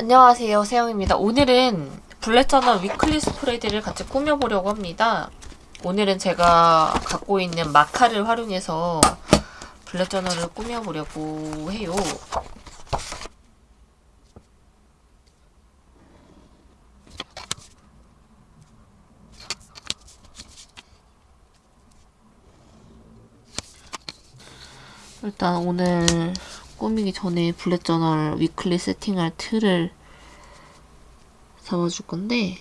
안녕하세요 세영입니다. 오늘은 블랙저널 위클리 스프레드를 같이 꾸며보려고 합니다. 오늘은 제가 갖고 있는 마카를 활용해서 블랙저널을 꾸며보려고 해요. 일단 오늘 꾸미기 전에 블랙 저널 위클리 세팅할 틀을 잡아줄 건데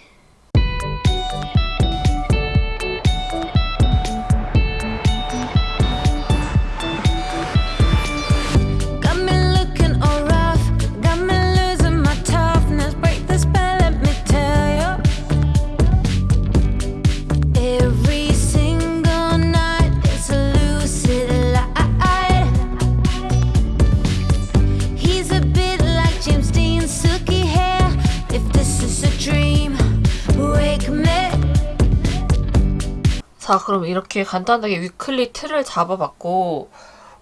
자 그럼 이렇게 간단하게 위클리 틀을 잡아봤고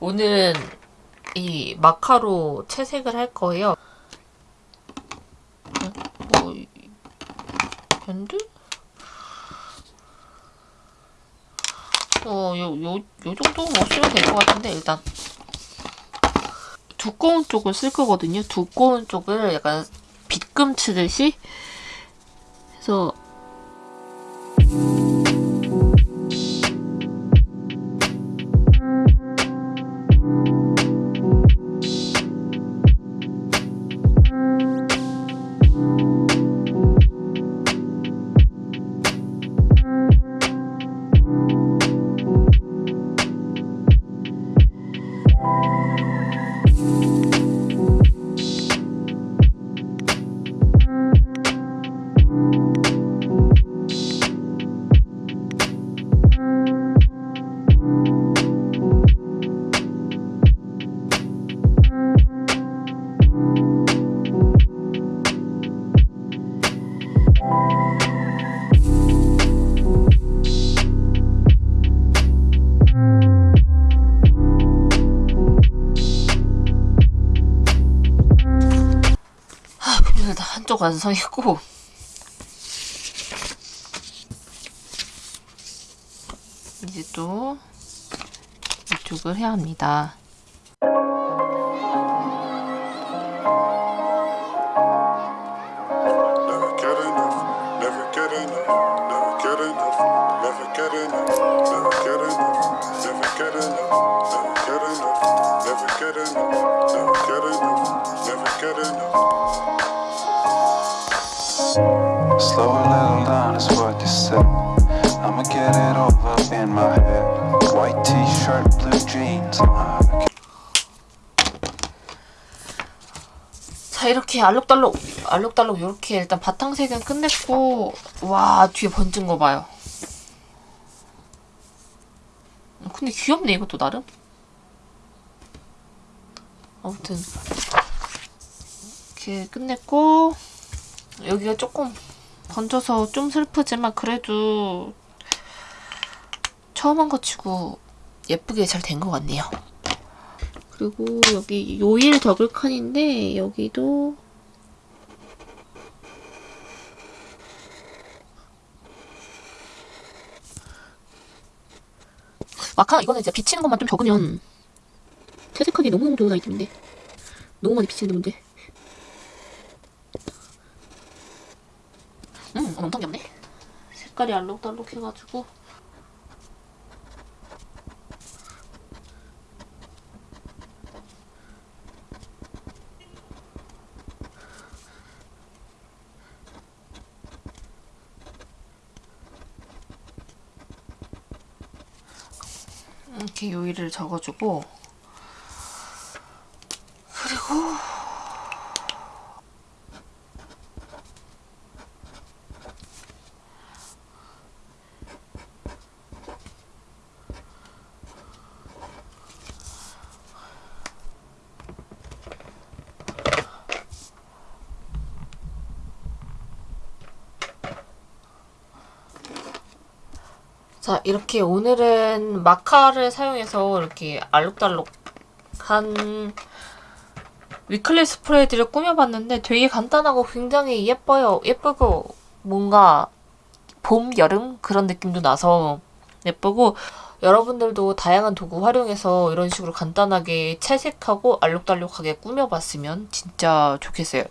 오늘은 이 마카로 채색을 할 거예요 어, 이- 밴드? 어, 요, 요, 요 정도 뭐 쓰면 될 것 같은데, 일단. 두꺼운 쪽을 쓸 거거든요. 두꺼운 쪽을 약간 빗금 치듯이 해서 일단 한쪽 완성했고. 이제 또 이쪽을 해야 합니다. Never get enough, Slow a little down is what you said. I'ma get it over in my head. White t-shirt, blue jeans. Uh, 자 이렇게 알록달록 알록달록 이렇게 일단 바탕색은 끝냈고 와 뒤에 번진 거 봐요. 근데 귀엽네 이것도 나름. 아무튼 이렇게 끝냈고 여기가 조금 번져서 좀 슬프지만 그래도 처음 한 거 치고 예쁘게 잘 된 것 같네요. 그리고 여기 요일 더블 칸인데 여기도 마카 이거는 이제 비치는 것만 좀 적으면 채색하기 너무너무 좋은 아이템인데. 너무 많이 비치는데 문제 음 엄청 귀엽네. 색깔이 알록달록 해가지고. 이렇게 요일을 적어주고 그리고 자, 이렇게 오늘은 마카를 사용해서 이렇게 알록달록한 위클리 스프레이드를 꾸며봤는데 되게 간단하고 굉장히 예뻐요. 예쁘고 뭔가 봄, 여름 그런 느낌도 나서 예쁘고 여러분들도 다양한 도구 활용해서 이런 식으로 간단하게 채색하고 알록달록하게 꾸며봤으면 진짜 좋겠어요.